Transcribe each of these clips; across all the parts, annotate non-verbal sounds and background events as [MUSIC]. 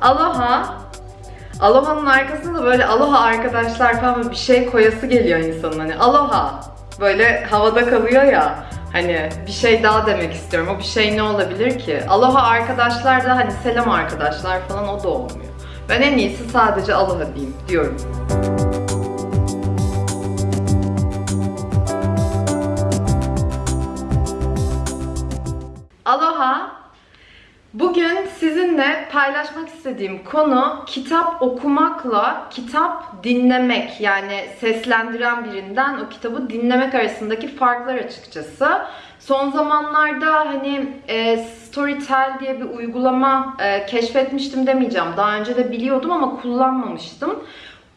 Aloha. Aloha'nın arkasında da böyle aloha arkadaşlar falan bir şey koyası geliyor insanın hani aloha. Böyle havada kalıyor ya. Hani bir şey daha demek istiyorum. O bir şey ne olabilir ki? Aloha arkadaşlar da hani selam arkadaşlar falan o da olmuyor. Ben en iyisi sadece aloha diyeyim diyorum. Bugün sizinle paylaşmak istediğim konu kitap okumakla kitap dinlemek yani seslendiren birinden o kitabı dinlemek arasındaki farklar açıkçası. Son zamanlarda hani e, Storytel diye bir uygulama e, keşfetmiştim demeyeceğim. Daha önce de biliyordum ama kullanmamıştım.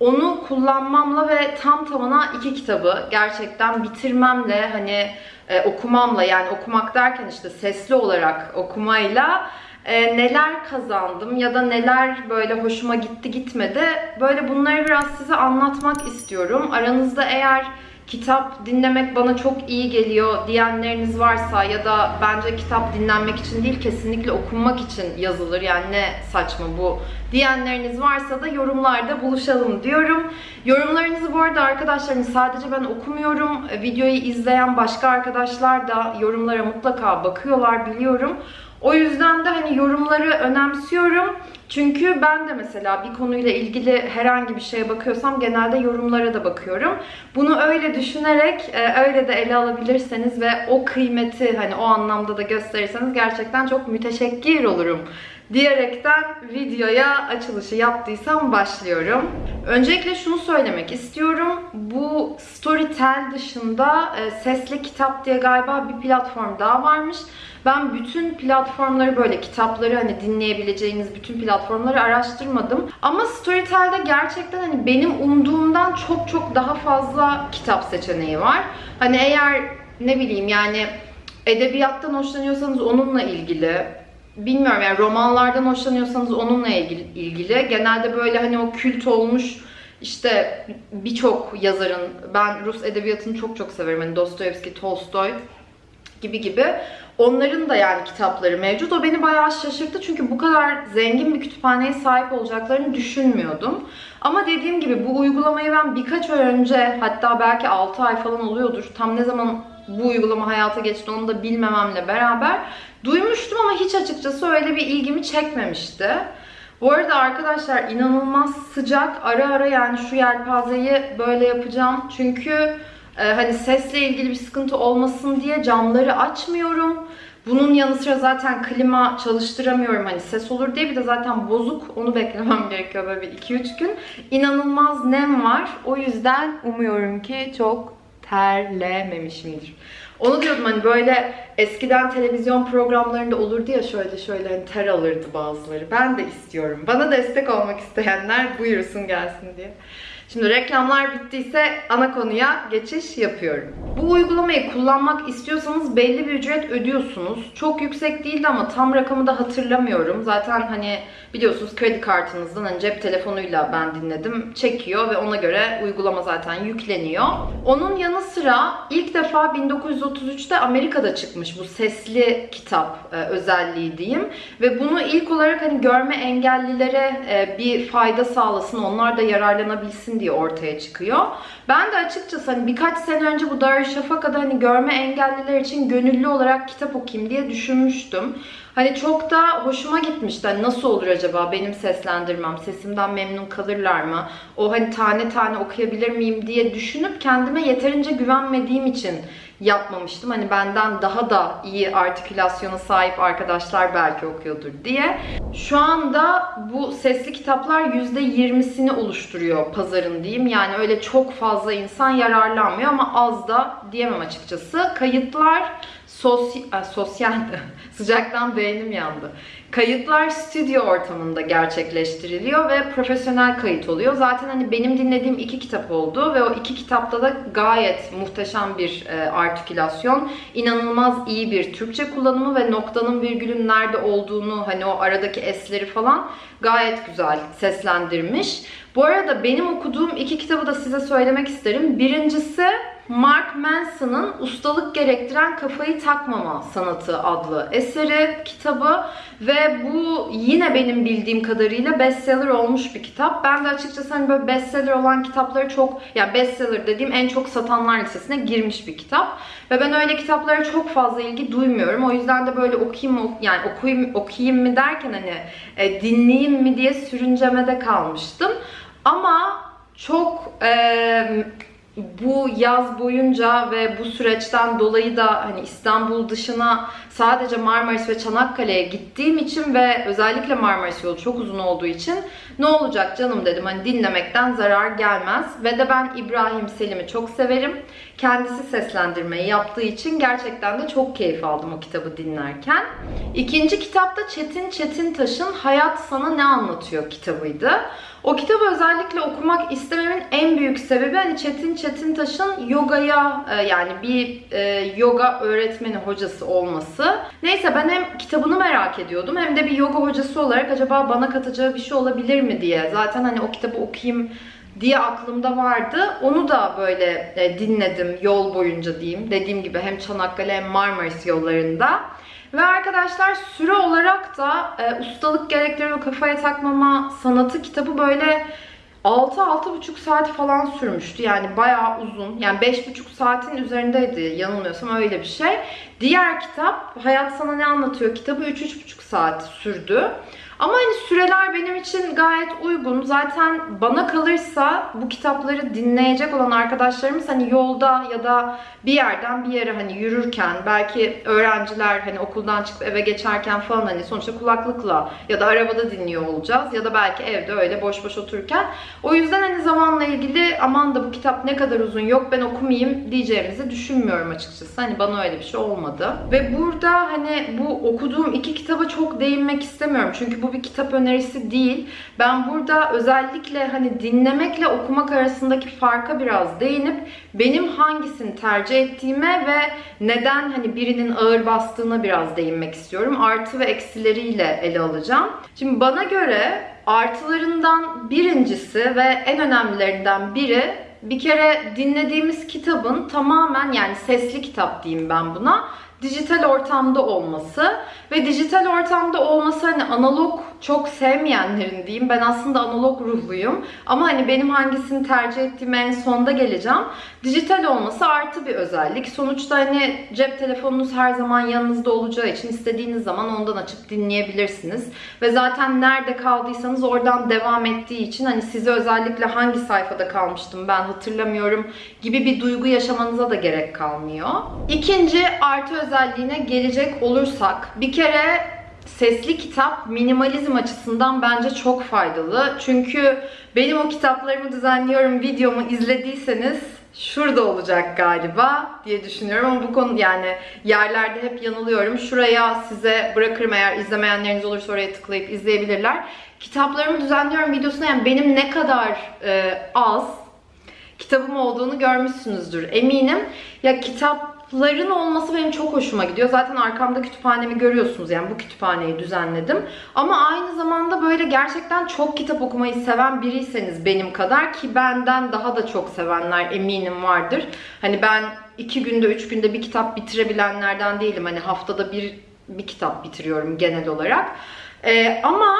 Onu kullanmamla ve tam tamına iki kitabı gerçekten bitirmemle hani e, okumamla yani okumak derken işte sesli olarak okumayla e, neler kazandım ya da neler böyle hoşuma gitti gitmedi böyle bunları biraz size anlatmak istiyorum. Aranızda eğer kitap dinlemek bana çok iyi geliyor diyenleriniz varsa ya da bence kitap dinlenmek için değil kesinlikle okunmak için yazılır yani ne saçma bu diyenleriniz varsa da yorumlarda buluşalım diyorum. Yorumlarınızı bu arada arkadaşlar hani sadece ben okumuyorum. Videoyu izleyen başka arkadaşlar da yorumlara mutlaka bakıyorlar biliyorum. O yüzden de hani yorumları önemsiyorum. Çünkü ben de mesela bir konuyla ilgili herhangi bir şeye bakıyorsam genelde yorumlara da bakıyorum. Bunu öyle düşünerek e, öyle de ele alabilirseniz ve o kıymeti hani o anlamda da gösterirseniz gerçekten çok müteşekkir olurum diyerekten videoya açılışı yaptıysam başlıyorum. Öncelikle şunu söylemek istiyorum. Bu Storytel dışında e, Sesli Kitap diye galiba bir platform daha varmış. Ben bütün platformları böyle kitapları hani dinleyebileceğiniz bütün platformları araştırmadım. Ama Storytel'de gerçekten hani benim umduğumdan çok çok daha fazla kitap seçeneği var. Hani eğer ne bileyim yani edebiyattan hoşlanıyorsanız onunla ilgili bilmiyorum yani romanlardan hoşlanıyorsanız onunla ilgili, ilgili. Genelde böyle hani o kült olmuş işte birçok yazarın ben Rus edebiyatını çok çok severim. Hani Dostoyevski, Tolstoy gibi gibi. Onların da yani kitapları mevcut. O beni bayağı şaşırttı çünkü bu kadar zengin bir kütüphaneye sahip olacaklarını düşünmüyordum. Ama dediğim gibi bu uygulamayı ben birkaç ay önce hatta belki 6 ay falan oluyordur. Tam ne zaman bu uygulama hayata geçti onu da bilmememle beraber duymuştum ama hiç açıkçası öyle bir ilgimi çekmemişti. Bu arada arkadaşlar inanılmaz sıcak. Ara ara yani şu yelpazeyi böyle yapacağım. Çünkü e, hani sesle ilgili bir sıkıntı olmasın diye camları açmıyorum. Bunun yanı sıra zaten klima çalıştıramıyorum hani ses olur diye bir de zaten bozuk onu beklemem [LAUGHS] gerekiyor böyle bir 2-3 gün. İnanılmaz nem var. O yüzden umuyorum ki çok terlememişimdir. Onu diyordum hani böyle eskiden televizyon programlarında olurdu ya şöyle şöyle hani ter alırdı bazıları. Ben de istiyorum. Bana destek olmak isteyenler buyursun gelsin diye. Şimdi reklamlar bittiyse ana konuya geçiş yapıyorum. Bu uygulamayı kullanmak istiyorsanız belli bir ücret ödüyorsunuz. Çok yüksek değildi ama tam rakamı da hatırlamıyorum. Zaten hani biliyorsunuz kredi kartınızdan hani cep telefonuyla ben dinledim. Çekiyor ve ona göre uygulama zaten yükleniyor. Onun yanı sıra ilk defa 1933'te Amerika'da çıkmış bu sesli kitap e, özelliği diyeyim. Ve bunu ilk olarak hani görme engellilere e, bir fayda sağlasın, onlar da yararlanabilsin diye ortaya çıkıyor. Ben de açıkçası hani birkaç sene önce bu Darüşşafaka'da hani görme engelliler için gönüllü olarak kitap okuyayım diye düşünmüştüm. Hani çok da hoşuma gitmişti. Hani nasıl olur acaba benim seslendirmem? Sesimden memnun kalırlar mı? O hani tane tane okuyabilir miyim diye düşünüp kendime yeterince güvenmediğim için yapmamıştım. Hani benden daha da iyi artikülasyona sahip arkadaşlar belki okuyordur diye. Şu anda bu sesli kitaplar %20'sini oluşturuyor pazarın diyeyim. Yani öyle çok fazla insan yararlanmıyor ama az da diyemem açıkçası. Kayıtlar Sosy sosyal [LAUGHS] sıcaktan beynim yandı. Kayıtlar stüdyo ortamında gerçekleştiriliyor ve profesyonel kayıt oluyor. Zaten hani benim dinlediğim iki kitap oldu ve o iki kitapta da gayet muhteşem bir e, artikülasyon, inanılmaz iyi bir Türkçe kullanımı ve noktanın virgülün nerede olduğunu, hani o aradaki esleri falan gayet güzel seslendirmiş. Bu arada benim okuduğum iki kitabı da size söylemek isterim. Birincisi Mark Manson'ın Ustalık Gerektiren Kafayı Takmama Sanatı adlı eseri, kitabı ve bu yine benim bildiğim kadarıyla bestseller olmuş bir kitap. Ben de açıkçası hani böyle bestseller olan kitapları çok, yani bestseller dediğim en çok satanlar listesine girmiş bir kitap. Ve ben öyle kitaplara çok fazla ilgi duymuyorum. O yüzden de böyle okuyayım, yani okuyayım, okuyayım mı derken hani e, dinleyeyim mi diye sürüncemede kalmıştım. Ama çok e, bu yaz boyunca ve bu süreçten dolayı da hani İstanbul dışına sadece Marmaris ve Çanakkale'ye gittiğim için ve özellikle Marmaris yolu çok uzun olduğu için ne olacak canım dedim hani dinlemekten zarar gelmez ve de ben İbrahim Selim'i çok severim. Kendisi seslendirmeyi yaptığı için gerçekten de çok keyif aldım o kitabı dinlerken. İkinci kitapta Çetin Çetintaş'ın Hayat Sana Ne Anlatıyor kitabıydı. O kitabı özellikle okumak istememin en büyük sebebi hani Çetin Çetintaş'ın yogaya e, yani bir e, yoga öğretmeni hocası olması. Neyse ben hem kitabını merak ediyordum hem de bir yoga hocası olarak acaba bana katacağı bir şey olabilir mi diye. Zaten hani o kitabı okuyayım diye aklımda vardı. Onu da böyle e, dinledim yol boyunca diyeyim. Dediğim gibi hem Çanakkale hem Marmaris yollarında. Ve arkadaşlar süre olarak da e, ustalık gerektiriyor kafaya takmama sanatı kitabı böyle 6-6,5 saat falan sürmüştü. Yani bayağı uzun. Yani 5,5 saatin üzerindeydi yanılmıyorsam öyle bir şey. Diğer kitap Hayat Sana Ne Anlatıyor kitabı 3-3,5 saat sürdü. Ama hani süreler benim için gayet uygun. Zaten bana kalırsa bu kitapları dinleyecek olan arkadaşlarımız hani yolda ya da bir yerden bir yere hani yürürken belki öğrenciler hani okuldan çıkıp eve geçerken falan hani sonuçta kulaklıkla ya da arabada dinliyor olacağız ya da belki evde öyle boş boş otururken. O yüzden hani zamanla ilgili aman da bu kitap ne kadar uzun yok ben okumayayım diyeceğimizi düşünmüyorum açıkçası. Hani bana öyle bir şey olmadı. Ve burada hani bu okuduğum iki kitaba çok değinmek istemiyorum. Çünkü bu bir kitap önerisi değil. Ben burada özellikle hani dinlemekle okumak arasındaki farka biraz değinip benim hangisini tercih ettiğime ve neden hani birinin ağır bastığına biraz değinmek istiyorum. Artı ve eksileriyle ele alacağım. Şimdi bana göre artılarından birincisi ve en önemlilerinden biri bir kere dinlediğimiz kitabın tamamen yani sesli kitap diyeyim ben buna dijital ortamda olması ve dijital ortamda olması hani analog çok sevmeyenlerin diyeyim. Ben aslında analog ruhluyum. Ama hani benim hangisini tercih ettiğime en sonda geleceğim. Dijital olması artı bir özellik. Sonuçta hani cep telefonunuz her zaman yanınızda olacağı için istediğiniz zaman ondan açıp dinleyebilirsiniz. Ve zaten nerede kaldıysanız oradan devam ettiği için hani size özellikle hangi sayfada kalmıştım ben hatırlamıyorum gibi bir duygu yaşamanıza da gerek kalmıyor. İkinci artı özelliğine gelecek olursak bir kere sesli kitap minimalizm açısından bence çok faydalı. Çünkü benim o kitaplarımı düzenliyorum videomu izlediyseniz şurada olacak galiba diye düşünüyorum ama bu konu yani yerlerde hep yanılıyorum. Şuraya size bırakırım eğer izlemeyenleriniz olursa oraya tıklayıp izleyebilirler. Kitaplarımı düzenliyorum videosuna yani benim ne kadar e, az kitabım olduğunu görmüşsünüzdür eminim. Ya kitapların olması benim çok hoşuma gidiyor. Zaten arkamda kütüphanemi görüyorsunuz. Yani bu kütüphaneyi düzenledim. Ama aynı zamanda böyle gerçekten çok kitap okumayı seven biriyseniz benim kadar ki benden daha da çok sevenler eminim vardır. Hani ben iki günde, üç günde bir kitap bitirebilenlerden değilim. Hani haftada bir, bir kitap bitiriyorum genel olarak. Ee, ama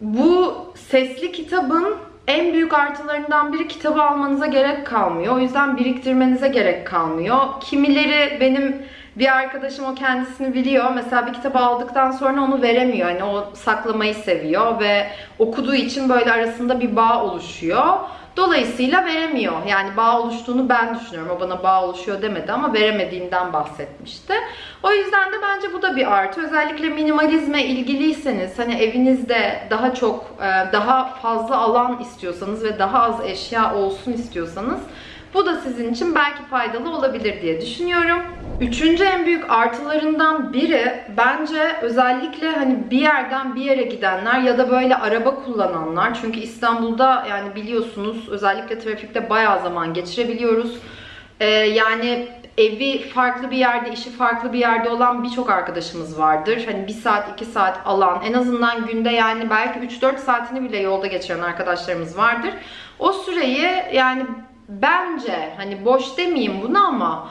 bu sesli kitabın en büyük artılarından biri kitabı almanıza gerek kalmıyor. O yüzden biriktirmenize gerek kalmıyor. Kimileri benim bir arkadaşım o kendisini biliyor. Mesela bir kitabı aldıktan sonra onu veremiyor. Yani o saklamayı seviyor ve okuduğu için böyle arasında bir bağ oluşuyor. Dolayısıyla veremiyor. Yani bağ oluştuğunu ben düşünüyorum. O bana bağ oluşuyor demedi ama veremediğinden bahsetmişti. O yüzden de bence bu da bir artı. Özellikle minimalizme ilgiliyseniz hani evinizde daha çok e, daha fazla alan istiyorsanız ve daha az eşya olsun istiyorsanız bu da sizin için belki faydalı olabilir diye düşünüyorum. Üçüncü en büyük artılarından biri bence özellikle hani bir yerden bir yere gidenler ya da böyle araba kullananlar. Çünkü İstanbul'da yani biliyorsunuz özellikle trafikte bayağı zaman geçirebiliyoruz. Ee, yani evi farklı bir yerde, işi farklı bir yerde olan birçok arkadaşımız vardır. Hani bir saat, iki saat alan, en azından günde yani belki 3-4 saatini bile yolda geçiren arkadaşlarımız vardır. O süreyi yani bence hani boş demeyeyim bunu ama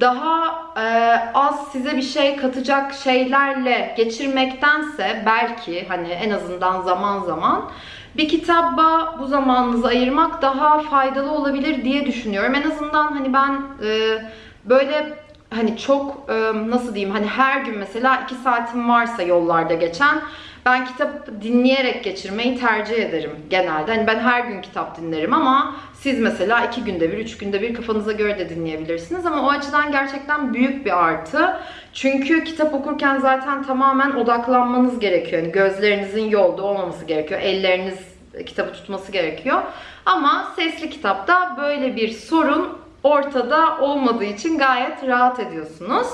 daha e, az size bir şey katacak şeylerle geçirmektense belki hani en azından zaman zaman bir kitaba bu zamanınızı ayırmak daha faydalı olabilir diye düşünüyorum. En azından hani ben e, böyle hani çok e, nasıl diyeyim hani her gün mesela iki saatim varsa yollarda geçen ben kitap dinleyerek geçirmeyi tercih ederim genelde. Hani ben her gün kitap dinlerim ama siz mesela iki günde bir, üç günde bir kafanıza göre de dinleyebilirsiniz. Ama o açıdan gerçekten büyük bir artı. Çünkü kitap okurken zaten tamamen odaklanmanız gerekiyor. Yani gözlerinizin yolda olmaması gerekiyor. Elleriniz kitabı tutması gerekiyor. Ama sesli kitapta böyle bir sorun ortada olmadığı için gayet rahat ediyorsunuz.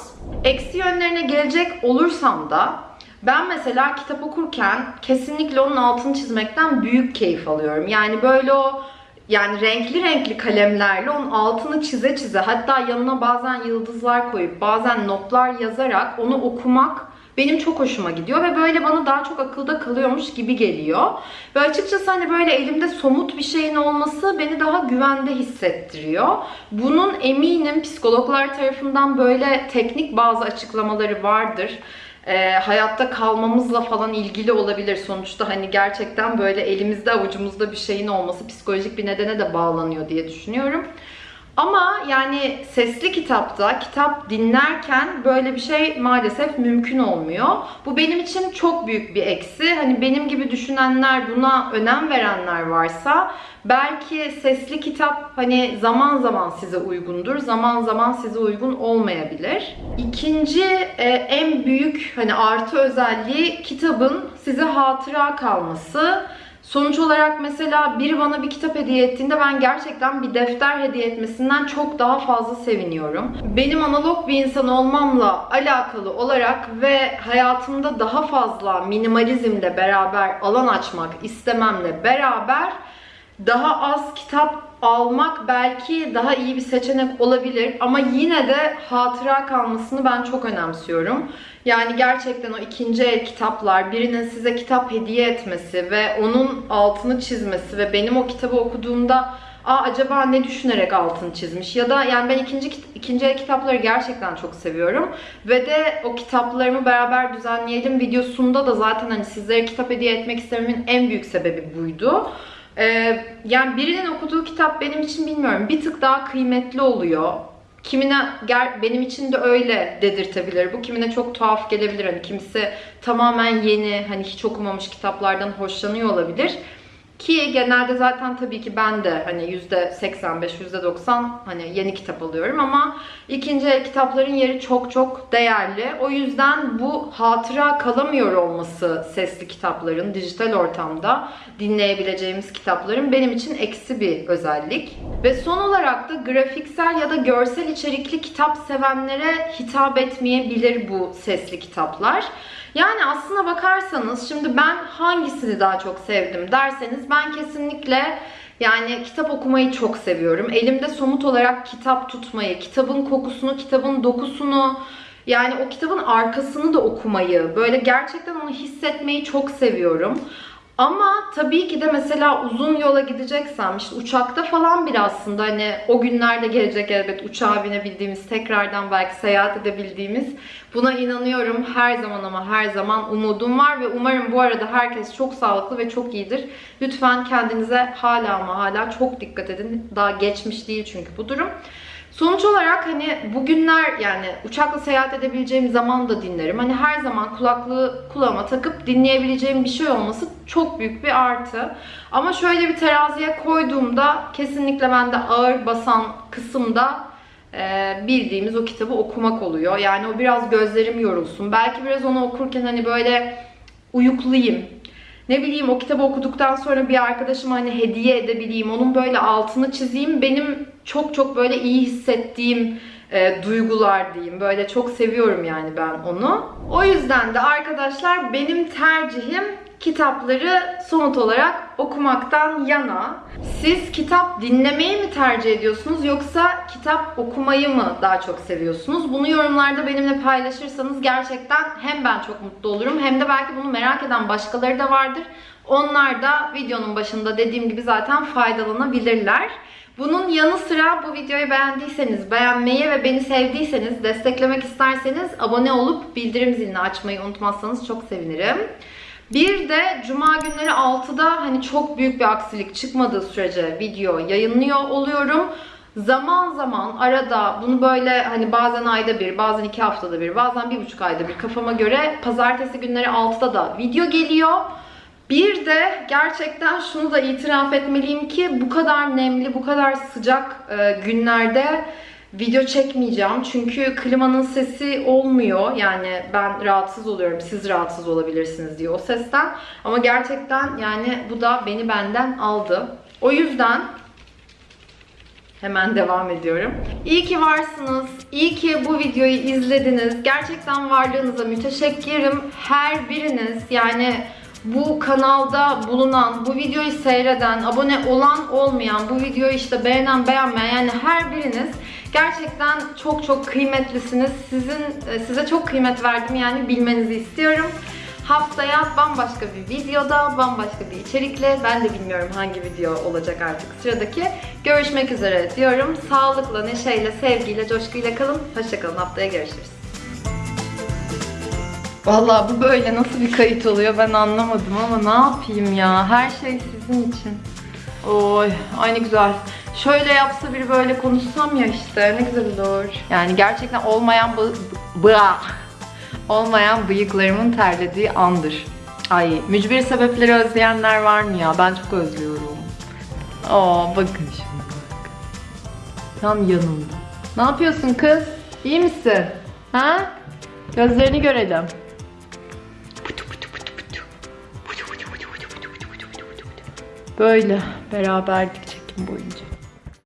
Eksi yönlerine gelecek olursam da ben mesela kitap okurken kesinlikle onun altını çizmekten büyük keyif alıyorum. Yani böyle o yani renkli renkli kalemlerle onun altını çize çize hatta yanına bazen yıldızlar koyup bazen notlar yazarak onu okumak benim çok hoşuma gidiyor ve böyle bana daha çok akılda kalıyormuş gibi geliyor. Ve açıkçası hani böyle elimde somut bir şeyin olması beni daha güvende hissettiriyor. Bunun eminim psikologlar tarafından böyle teknik bazı açıklamaları vardır e, hayatta kalmamızla falan ilgili olabilir. Sonuçta hani gerçekten böyle elimizde avucumuzda bir şeyin olması psikolojik bir nedene de bağlanıyor diye düşünüyorum. Ama yani sesli kitapta, kitap dinlerken böyle bir şey maalesef mümkün olmuyor. Bu benim için çok büyük bir eksi. Hani benim gibi düşünenler, buna önem verenler varsa belki sesli kitap hani zaman zaman size uygundur, zaman zaman size uygun olmayabilir. İkinci e, en büyük hani artı özelliği kitabın size hatıra kalması. Sonuç olarak mesela biri bana bir kitap hediye ettiğinde ben gerçekten bir defter hediye etmesinden çok daha fazla seviniyorum. Benim analog bir insan olmamla alakalı olarak ve hayatımda daha fazla minimalizmle beraber alan açmak istememle beraber daha az kitap almak belki daha iyi bir seçenek olabilir ama yine de hatıra kalmasını ben çok önemsiyorum. Yani gerçekten o ikinci el kitaplar, birinin size kitap hediye etmesi ve onun altını çizmesi ve benim o kitabı okuduğumda Aa acaba ne düşünerek altını çizmiş ya da yani ben ikinci ikinci el kitapları gerçekten çok seviyorum ve de o kitaplarımı beraber düzenleyelim videosunda da zaten hani sizlere kitap hediye etmek istememin en büyük sebebi buydu. Ee, yani birinin okuduğu kitap benim için bilmiyorum bir tık daha kıymetli oluyor. Kimine benim için de öyle dedirtebilir. Bu kimine çok tuhaf gelebilir. Hani kimisi tamamen yeni, hani hiç okumamış kitaplardan hoşlanıyor olabilir. Ki genelde zaten tabii ki ben de hani %85, %90 hani yeni kitap alıyorum ama ikinci kitapların yeri çok çok değerli. O yüzden bu hatıra kalamıyor olması sesli kitapların dijital ortamda dinleyebileceğimiz kitapların benim için eksi bir özellik. Ve son olarak da grafiksel ya da görsel içerikli kitap sevenlere hitap etmeyebilir bu sesli kitaplar. Yani aslına bakarsanız şimdi ben hangisini daha çok sevdim derseniz ben kesinlikle yani kitap okumayı çok seviyorum. Elimde somut olarak kitap tutmayı, kitabın kokusunu, kitabın dokusunu, yani o kitabın arkasını da okumayı, böyle gerçekten onu hissetmeyi çok seviyorum. Ama tabii ki de mesela uzun yola gideceksem işte uçakta falan bir aslında hani o günlerde gelecek elbet uçağa binebildiğimiz tekrardan belki seyahat edebildiğimiz buna inanıyorum her zaman ama her zaman umudum var ve umarım bu arada herkes çok sağlıklı ve çok iyidir. Lütfen kendinize hala ama hala çok dikkat edin. Daha geçmiş değil çünkü bu durum. Sonuç olarak hani bugünler yani uçakla seyahat edebileceğim zaman da dinlerim. Hani her zaman kulaklığı kulağıma takıp dinleyebileceğim bir şey olması çok büyük bir artı. Ama şöyle bir teraziye koyduğumda kesinlikle bende ağır basan kısımda e, bildiğimiz o kitabı okumak oluyor. Yani o biraz gözlerim yorulsun. Belki biraz onu okurken hani böyle uyuklayayım, ne bileyim o kitabı okuduktan sonra bir arkadaşıma hani hediye edebileyim, onun böyle altını çizeyim. Benim çok çok böyle iyi hissettiğim e, duygular diyeyim. Böyle çok seviyorum yani ben onu. O yüzden de arkadaşlar benim tercihim kitapları somut olarak okumaktan yana. Siz kitap dinlemeyi mi tercih ediyorsunuz yoksa kitap okumayı mı daha çok seviyorsunuz? Bunu yorumlarda benimle paylaşırsanız gerçekten hem ben çok mutlu olurum hem de belki bunu merak eden başkaları da vardır. Onlar da videonun başında dediğim gibi zaten faydalanabilirler. Bunun yanı sıra bu videoyu beğendiyseniz, beğenmeyi ve beni sevdiyseniz, desteklemek isterseniz abone olup bildirim zilini açmayı unutmazsanız çok sevinirim. Bir de cuma günleri 6'da hani çok büyük bir aksilik çıkmadığı sürece video yayınlıyor oluyorum. Zaman zaman arada bunu böyle hani bazen ayda bir, bazen iki haftada bir, bazen bir buçuk ayda bir kafama göre pazartesi günleri 6'da da video geliyor. Bir de gerçekten şunu da itiraf etmeliyim ki bu kadar nemli, bu kadar sıcak e, günlerde video çekmeyeceğim. Çünkü klimanın sesi olmuyor. Yani ben rahatsız oluyorum. Siz rahatsız olabilirsiniz diye o sesten. Ama gerçekten yani bu da beni benden aldı. O yüzden Hemen devam ediyorum. İyi ki varsınız. İyi ki bu videoyu izlediniz. Gerçekten varlığınıza müteşekkirim. Her biriniz yani bu kanalda bulunan, bu videoyu seyreden, abone olan olmayan, bu videoyu işte beğenen beğenmeyen yani her biriniz gerçekten çok çok kıymetlisiniz. Sizin e, size çok kıymet verdim yani bilmenizi istiyorum. Haftaya bambaşka bir videoda, bambaşka bir içerikle, ben de bilmiyorum hangi video olacak artık sıradaki. Görüşmek üzere diyorum. Sağlıkla, neşeyle, sevgiyle, coşkuyla kalın. Hoşçakalın. Haftaya görüşürüz. Vallahi bu böyle nasıl bir kayıt oluyor ben anlamadım ama ne yapayım ya. Her şey sizin için. Oy, ay ne güzel. Şöyle yapsa biri böyle konuşsam ya işte ne güzel olur. Yani gerçekten olmayan bıa olmayan bıyıklarımın terlediği andır. Ay mücbir sebepleri özleyenler var mı ya? Ben çok özlüyorum. Aa bakın şimdi bak. Tam yanımda. Ne yapıyorsun kız? İyi misin? Ha? Gözlerini görelim. Böyle beraberdik çekim boyunca.